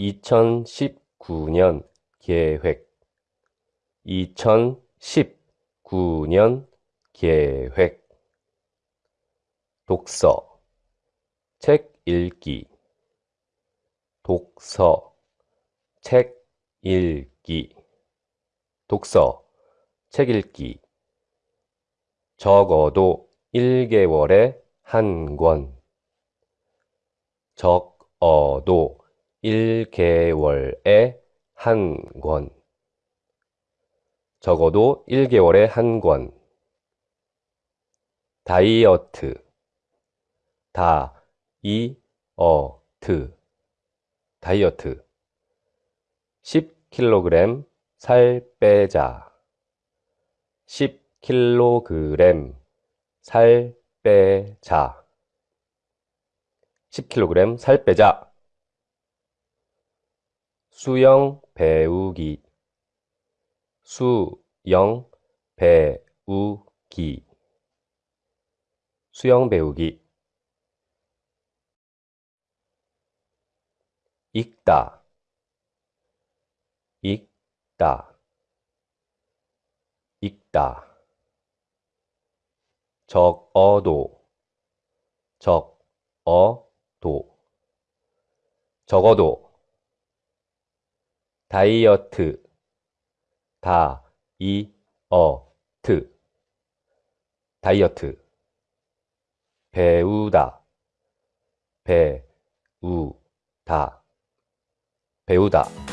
2019년 계획. 2019년 계획. 독서. 책 읽기. 독서. 책 읽기. 독서. 책 읽기. 적어도 1개월에 한 권. 적어도 1개월에 한 권. 적어도 1개월에 한 권. 다이어트. 다 이 어 트. 다이어트. 10kg 살 빼자. 10kg 살 빼자. 10kg 살 빼자 수영 배우기. 수영 배우기. 수영 배우기. 읽다. 읽다. 읽다. 적어도. 적어도. 적어도 다이어트. 다 이 어 트. 다이어트. 배우다. 배우다. 배우다